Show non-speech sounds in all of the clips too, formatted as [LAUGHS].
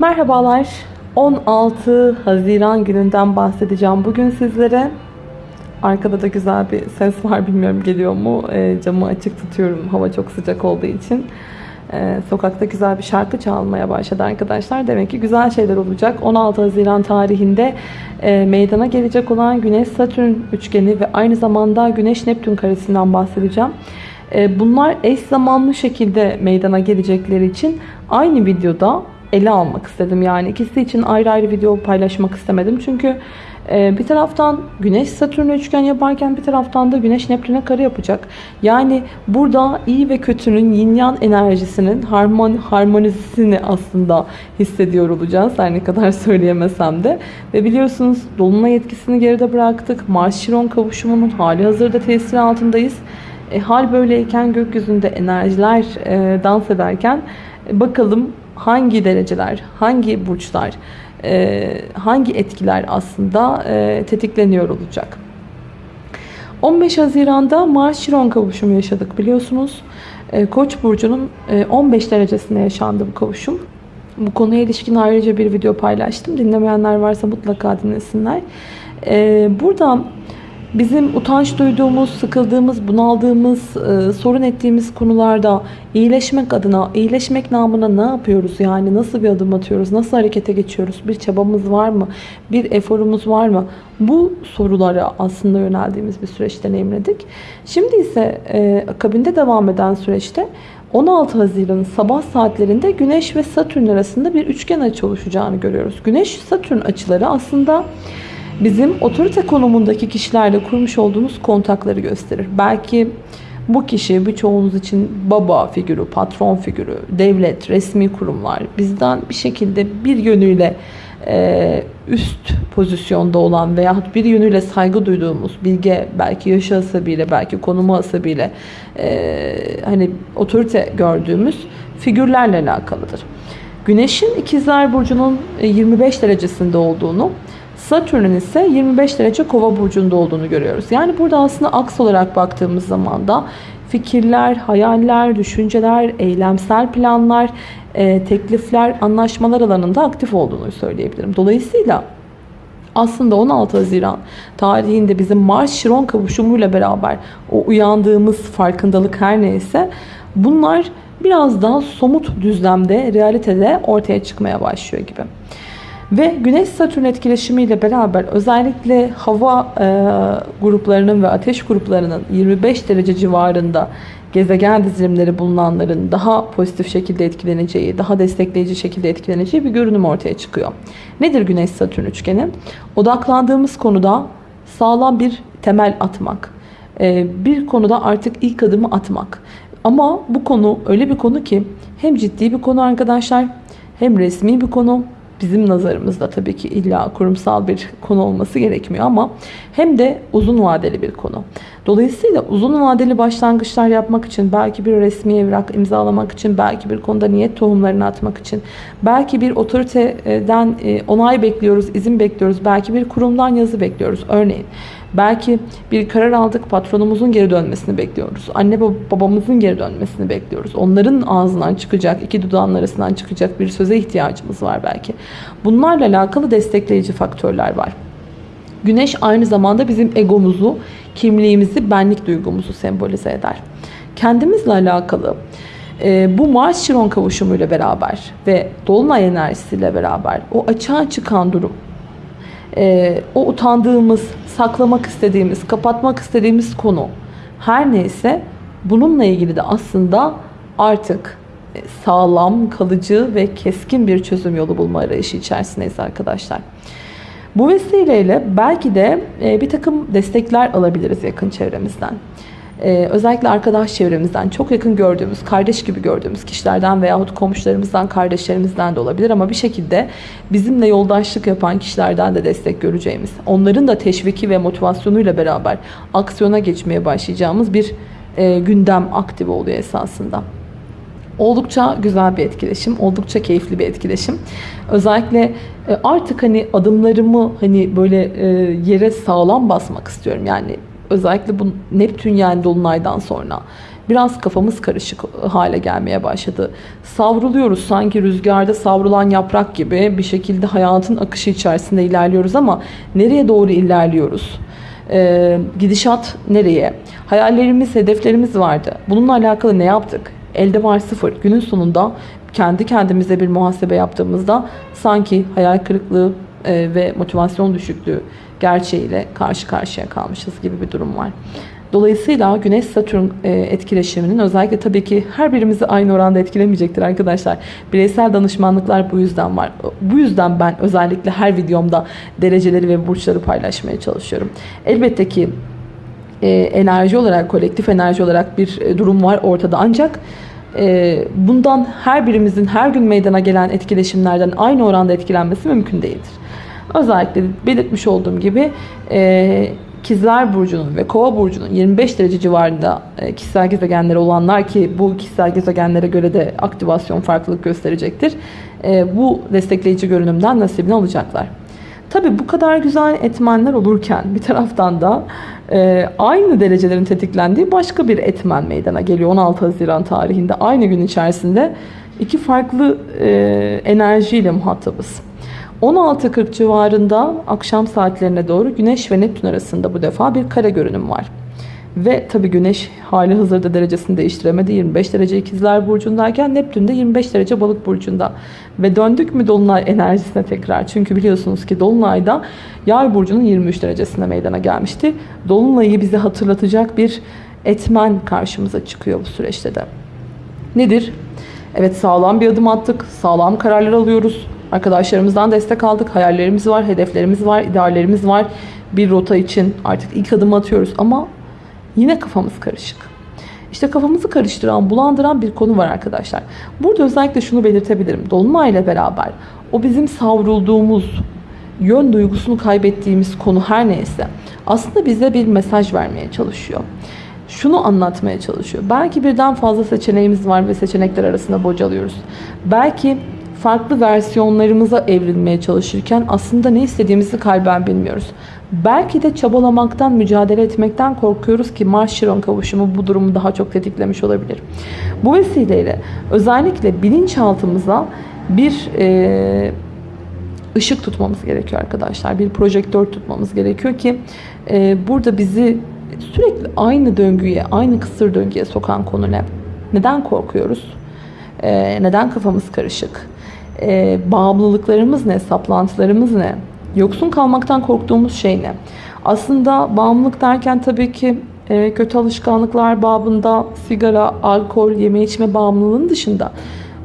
Merhabalar. 16 Haziran gününden bahsedeceğim bugün sizlere. Arkada da güzel bir ses var bilmiyorum geliyor mu. E, camı açık tutuyorum hava çok sıcak olduğu için. E, sokakta güzel bir şarkı çalmaya başladı arkadaşlar. Demek ki güzel şeyler olacak. 16 Haziran tarihinde e, meydana gelecek olan Güneş-Satürn üçgeni ve aynı zamanda Güneş-Neptün karesinden bahsedeceğim. E, bunlar eş zamanlı şekilde meydana gelecekleri için aynı videoda ele almak istedim. Yani ikisi için ayrı ayrı video paylaşmak istemedim. Çünkü e, bir taraftan Güneş Satürn üçgen yaparken bir taraftan da Güneş Neptün'e kare yapacak. Yani burada iyi ve kötünün yin yang enerjisinin harmon, harmonizisini aslında hissediyor olacağız. Her ne kadar [LAUGHS] söyleyemesem de. Ve biliyorsunuz Dolunay etkisini geride bıraktık. Mars-Şiron kavuşumunun hali hazırda tesiri altındayız. E, hal böyleyken gökyüzünde enerjiler e, dans ederken e, bakalım hangi dereceler, hangi burçlar, e, hangi etkiler aslında e, tetikleniyor olacak. 15 Haziran'da Mars-Şiron kavuşumu yaşadık biliyorsunuz. E, Koç burcunun 15 derecesinde yaşandı bu kavuşum. Bu konuya ilişkin ayrıca bir video paylaştım. Dinlemeyenler varsa mutlaka dinlesinler. Burada bizim utanç duyduğumuz, sıkıldığımız, bunaldığımız, e, sorun ettiğimiz konularda iyileşmek adına, iyileşmek namına ne yapıyoruz? Yani nasıl bir adım atıyoruz? Nasıl harekete geçiyoruz? Bir çabamız var mı? Bir eforumuz var mı? Bu sorulara aslında yöneldiğimiz bir süreç deneyimledik. Şimdi ise e, akabinde devam eden süreçte 16 Haziran sabah saatlerinde Güneş ve Satürn arasında bir üçgen açı oluşacağını görüyoruz. Güneş-Satürn açıları aslında bizim otorite konumundaki kişilerle kurmuş olduğumuz kontakları gösterir. Belki bu kişi birçoğunuz için baba figürü, patron figürü, devlet, resmi kurumlar bizden bir şekilde bir yönüyle e, üst pozisyonda olan veyahut bir yönüyle saygı duyduğumuz bilge belki yaşı asabıyla belki konumu asabıyla e, hani otorite gördüğümüz figürlerle alakalıdır. Güneşin ikizler burcunun 25 derecesinde olduğunu Satürn'ün ise 25 derece kova burcunda olduğunu görüyoruz. Yani burada aslında aks olarak baktığımız zaman da fikirler, hayaller, düşünceler, eylemsel planlar, e, teklifler, anlaşmalar alanında aktif olduğunu söyleyebilirim. Dolayısıyla aslında 16 Haziran tarihinde bizim Mars-Şiron kavuşumuyla beraber o uyandığımız farkındalık her neyse bunlar biraz daha somut düzlemde, realitede ortaya çıkmaya başlıyor gibi. Ve Güneş-Satürn etkileşimiyle beraber özellikle hava e, gruplarının ve ateş gruplarının 25 derece civarında gezegen dizilimleri bulunanların daha pozitif şekilde etkileneceği, daha destekleyici şekilde etkileneceği bir görünüm ortaya çıkıyor. Nedir Güneş-Satürn üçgeni? Odaklandığımız konuda sağlam bir temel atmak. E, bir konuda artık ilk adımı atmak. Ama bu konu öyle bir konu ki hem ciddi bir konu arkadaşlar hem resmi bir konu bizim nazarımızda tabii ki illa kurumsal bir konu olması gerekmiyor ama hem de uzun vadeli bir konu. Dolayısıyla uzun vadeli başlangıçlar yapmak için belki bir resmi evrak imzalamak için belki bir konuda niyet tohumlarını atmak için belki bir otoriteden e, onay bekliyoruz, izin bekliyoruz, belki bir kurumdan yazı bekliyoruz örneğin. Belki bir karar aldık patronumuzun geri dönmesini bekliyoruz. Anne babamızın geri dönmesini bekliyoruz. Onların ağzından çıkacak, iki dudağın arasından çıkacak bir söze ihtiyacımız var belki. Bunlarla alakalı destekleyici faktörler var. Güneş aynı zamanda bizim egomuzu, kimliğimizi, benlik duygumuzu sembolize eder. Kendimizle alakalı e, bu Mars-Şiron kavuşumuyla beraber ve Dolunay enerjisiyle beraber o açığa çıkan durum, e, o utandığımız, saklamak istediğimiz, kapatmak istediğimiz konu her neyse bununla ilgili de aslında artık e, sağlam, kalıcı ve keskin bir çözüm yolu bulma arayışı içerisindeyiz arkadaşlar. Bu vesileyle belki de e, bir takım destekler alabiliriz yakın çevremizden. Ee, özellikle arkadaş çevremizden çok yakın gördüğümüz, kardeş gibi gördüğümüz kişilerden veyahut komşularımızdan, kardeşlerimizden de olabilir ama bir şekilde bizimle yoldaşlık yapan kişilerden de destek göreceğimiz, onların da teşviki ve motivasyonuyla beraber aksiyona geçmeye başlayacağımız bir e, gündem aktif oluyor esasında. Oldukça güzel bir etkileşim, oldukça keyifli bir etkileşim. Özellikle e, artık hani adımlarımı hani böyle e, yere sağlam basmak istiyorum. Yani özellikle bu Neptün yani Dolunay'dan sonra biraz kafamız karışık hale gelmeye başladı. Savruluyoruz sanki rüzgarda savrulan yaprak gibi bir şekilde hayatın akışı içerisinde ilerliyoruz ama nereye doğru ilerliyoruz? Ee, gidişat nereye? Hayallerimiz, hedeflerimiz vardı. Bununla alakalı ne yaptık? Elde var sıfır. Günün sonunda kendi kendimize bir muhasebe yaptığımızda sanki hayal kırıklığı e, ve motivasyon düşüklüğü gerçeğiyle karşı karşıya kalmışız gibi bir durum var. Dolayısıyla Güneş-Satürn e, etkileşiminin özellikle tabii ki her birimizi aynı oranda etkilemeyecektir arkadaşlar. Bireysel danışmanlıklar bu yüzden var. Bu yüzden ben özellikle her videomda dereceleri ve burçları paylaşmaya çalışıyorum. Elbette ki e, enerji olarak, kolektif enerji olarak bir e, durum var ortada ancak bundan her birimizin her gün meydana gelen etkileşimlerden aynı oranda etkilenmesi mümkün değildir. Özellikle belirtmiş olduğum gibi İkizler Burcu'nun ve Kova Burcu'nun 25 derece civarında e, kişisel gezegenleri olanlar ki bu kişisel gezegenlere göre de aktivasyon farklılık gösterecektir. E, bu destekleyici görünümden nasibini alacaklar. Tabi bu kadar güzel etmenler olurken bir taraftan da e, aynı derecelerin tetiklendiği başka bir etmen meydana geliyor 16 Haziran tarihinde aynı gün içerisinde iki farklı enerjiyle muhatabız. 16.40 civarında akşam saatlerine doğru Güneş ve Neptün arasında bu defa bir kare görünüm var. Ve tabi Güneş hali hazırda derecesini değiştiremedi. 25 derece ikizler burcundayken Neptün de 25 derece balık burcunda. Ve döndük mü Dolunay enerjisine tekrar. Çünkü biliyorsunuz ki Dolunay'da Yay burcunun 23 derecesinde meydana gelmişti. Dolunay'ı bize hatırlatacak bir etmen karşımıza çıkıyor bu süreçte de. Nedir? Evet sağlam bir adım attık. Sağlam kararlar alıyoruz. Arkadaşlarımızdan destek aldık. Hayallerimiz var, hedeflerimiz var, ideallerimiz var. Bir rota için artık ilk adım atıyoruz ama yine kafamız karışık. İşte kafamızı karıştıran, bulandıran bir konu var arkadaşlar. Burada özellikle şunu belirtebilirim. Dolunay ile beraber o bizim savrulduğumuz, yön duygusunu kaybettiğimiz konu her neyse aslında bize bir mesaj vermeye çalışıyor. Şunu anlatmaya çalışıyor. Belki birden fazla seçeneğimiz var ve seçenekler arasında bocalıyoruz. Belki farklı versiyonlarımıza evrilmeye çalışırken aslında ne istediğimizi kalben bilmiyoruz. Belki de çabalamaktan, mücadele etmekten korkuyoruz ki Mars-Şiron kavuşumu bu durumu daha çok tetiklemiş olabilir. Bu vesileyle özellikle bilinçaltımıza bir e, ışık tutmamız gerekiyor arkadaşlar. Bir projektör tutmamız gerekiyor ki e, burada bizi sürekli aynı döngüye, aynı kısır döngüye sokan konu ne? Neden korkuyoruz? E, neden kafamız karışık? E, bağımlılıklarımız ne, saplantılarımız ne? Yoksun kalmaktan korktuğumuz şey ne? Aslında bağımlılık derken tabii ki e, kötü alışkanlıklar babında sigara, alkol, yeme içme bağımlılığının dışında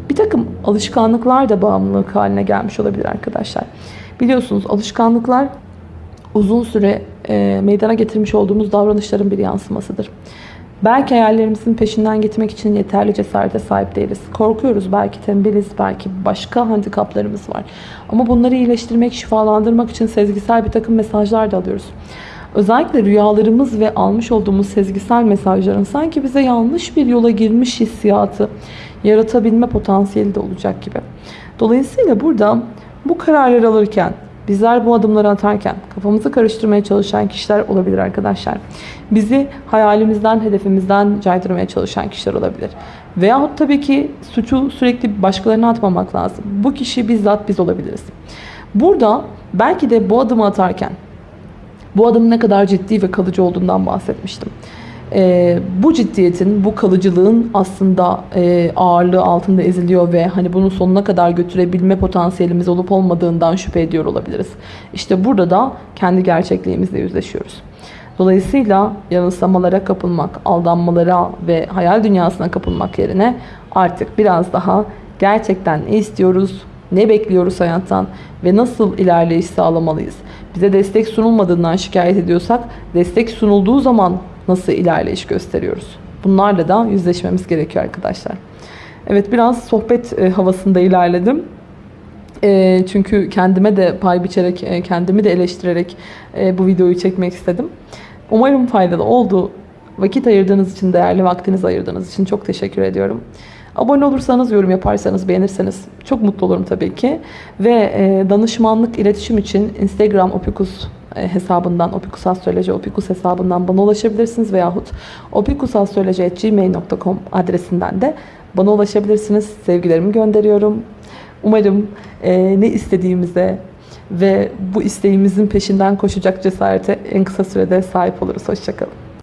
bir takım alışkanlıklar da bağımlılık haline gelmiş olabilir arkadaşlar. Biliyorsunuz alışkanlıklar uzun süre e, meydana getirmiş olduğumuz davranışların bir yansımasıdır. Belki hayallerimizin peşinden gitmek için yeterli cesarete sahip değiliz. Korkuyoruz, belki tembeliz, belki başka handikaplarımız var. Ama bunları iyileştirmek, şifalandırmak için sezgisel bir takım mesajlar da alıyoruz. Özellikle rüyalarımız ve almış olduğumuz sezgisel mesajların sanki bize yanlış bir yola girmiş hissiyatı yaratabilme potansiyeli de olacak gibi. Dolayısıyla burada bu kararları alırken Bizler bu adımları atarken kafamızı karıştırmaya çalışan kişiler olabilir arkadaşlar. Bizi hayalimizden, hedefimizden caydırmaya çalışan kişiler olabilir. Veyahut tabii ki suçu sürekli başkalarına atmamak lazım. Bu kişi bizzat biz olabiliriz. Burada belki de bu adımı atarken bu adımın ne kadar ciddi ve kalıcı olduğundan bahsetmiştim e, bu ciddiyetin, bu kalıcılığın aslında e, ağırlığı altında eziliyor ve hani bunun sonuna kadar götürebilme potansiyelimiz olup olmadığından şüphe ediyor olabiliriz. İşte burada da kendi gerçekliğimizle yüzleşiyoruz. Dolayısıyla yanılsamalara kapılmak, aldanmalara ve hayal dünyasına kapılmak yerine artık biraz daha gerçekten ne istiyoruz, ne bekliyoruz hayattan ve nasıl ilerleyiş sağlamalıyız? Bize destek sunulmadığından şikayet ediyorsak destek sunulduğu zaman nasıl ilerleyiş gösteriyoruz? Bunlarla da yüzleşmemiz gerekiyor arkadaşlar. Evet biraz sohbet e, havasında ilerledim. E, çünkü kendime de pay biçerek, e, kendimi de eleştirerek bu videoyu çekmek istedim. Umarım faydalı oldu. Vakit ayırdığınız için, değerli vaktinizi ayırdığınız için çok teşekkür ediyorum. Abone olursanız, yorum yaparsanız, beğenirseniz çok mutlu olurum tabii ki. Ve danışmanlık, iletişim için Instagram opikus e, hesabından opikusastroloji opikus hesabından bana ulaşabilirsiniz veyahut opikusastroloji.gmail.com adresinden de bana ulaşabilirsiniz. Sevgilerimi gönderiyorum. Umarım e, ne istediğimize ve bu isteğimizin peşinden koşacak cesarete en kısa sürede sahip oluruz. Hoşçakalın.